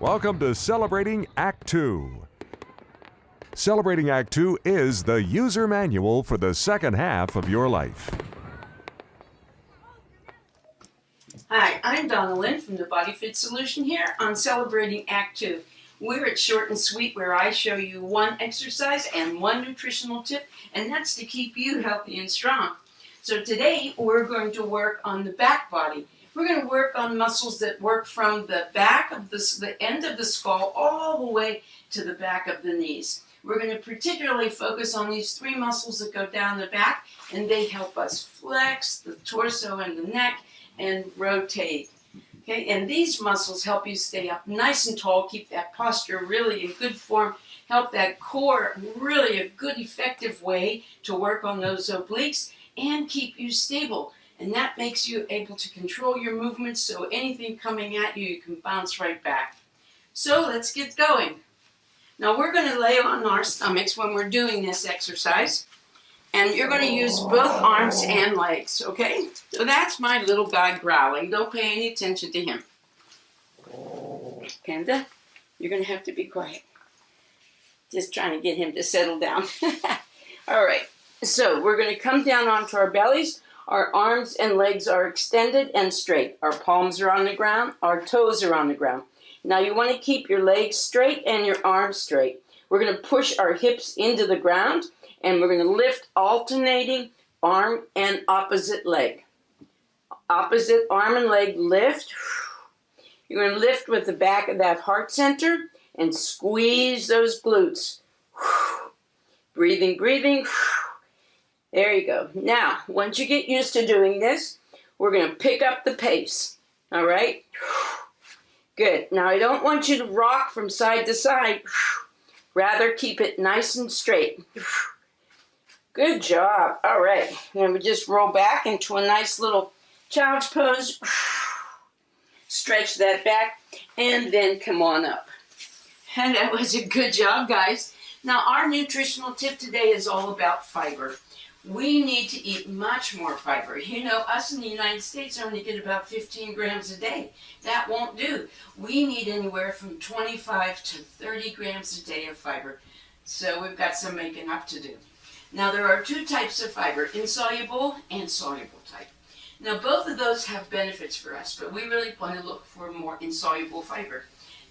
Welcome to Celebrating Act 2. Celebrating Act 2 is the user manual for the second half of your life. Hi, I'm Donna Lynn from the Body Fit Solution here on Celebrating Act 2. We're at Short and Sweet where I show you one exercise and one nutritional tip, and that's to keep you healthy and strong. So today we're going to work on the back body. We're going to work on muscles that work from the back of the, the end of the skull all the way to the back of the knees. We're going to particularly focus on these three muscles that go down the back, and they help us flex the torso and the neck and rotate. Okay, and these muscles help you stay up nice and tall, keep that posture really in good form, help that core really a good effective way to work on those obliques and keep you stable. And that makes you able to control your movements so anything coming at you, you can bounce right back. So let's get going. Now we're going to lay on our stomachs when we're doing this exercise. And you're going to use both arms and legs, okay? So that's my little guy growling. Don't pay any attention to him. Panda, uh, you're going to have to be quiet. Just trying to get him to settle down. All right, so we're going to come down onto our bellies. Our arms and legs are extended and straight. Our palms are on the ground. Our toes are on the ground. Now you want to keep your legs straight and your arms straight. We're going to push our hips into the ground and we're going to lift alternating arm and opposite leg. Opposite arm and leg lift. You're going to lift with the back of that heart center and squeeze those glutes. Breathing, breathing. There you go. Now, once you get used to doing this, we're going to pick up the pace. All right? Good. Now, I don't want you to rock from side to side. Rather, keep it nice and straight. Good job. All right. And we just roll back into a nice little child's pose. Stretch that back and then come on up. And that was a good job, guys. Now, our nutritional tip today is all about fiber we need to eat much more fiber. You know, us in the United States only get about 15 grams a day. That won't do. We need anywhere from 25 to 30 grams a day of fiber. So we've got some making up to do. Now there are two types of fiber, insoluble and soluble type. Now both of those have benefits for us, but we really want to look for more insoluble fiber.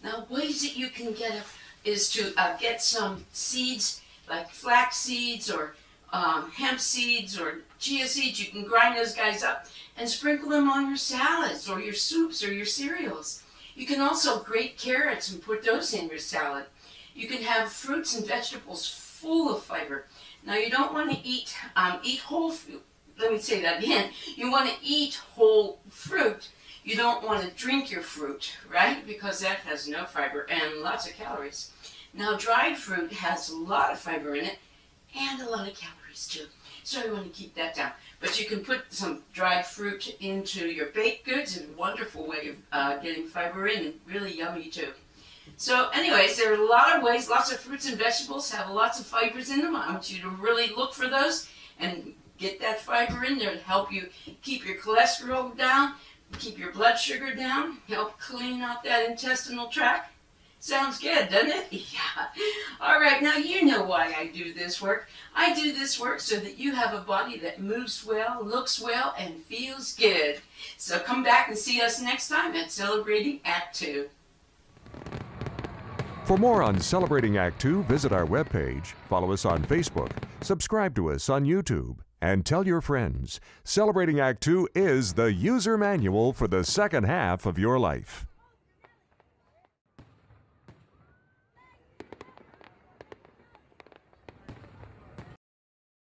Now ways that you can get is to uh, get some seeds like flax seeds or um, hemp seeds or chia seeds, you can grind those guys up and sprinkle them on your salads or your soups or your cereals. You can also grate carrots and put those in your salad. You can have fruits and vegetables full of fiber. Now you don't want to eat, um, eat whole fruit. Let me say that again. You want to eat whole fruit. You don't want to drink your fruit, right? Because that has no fiber and lots of calories. Now dried fruit has a lot of fiber in it and a lot of calories too. So you want to keep that down. But you can put some dried fruit into your baked goods. It's a wonderful way of uh, getting fiber in and really yummy too. So anyways, there are a lot of ways, lots of fruits and vegetables have lots of fibers in them. I want you to really look for those and get that fiber in there to help you keep your cholesterol down, keep your blood sugar down, help clean out that intestinal tract. Sounds good, doesn't it? Yeah. All right, now you know why I do this work. I do this work so that you have a body that moves well, looks well, and feels good. So come back and see us next time at Celebrating Act 2. For more on Celebrating Act 2, visit our webpage, follow us on Facebook, subscribe to us on YouTube, and tell your friends. Celebrating Act 2 is the user manual for the second half of your life.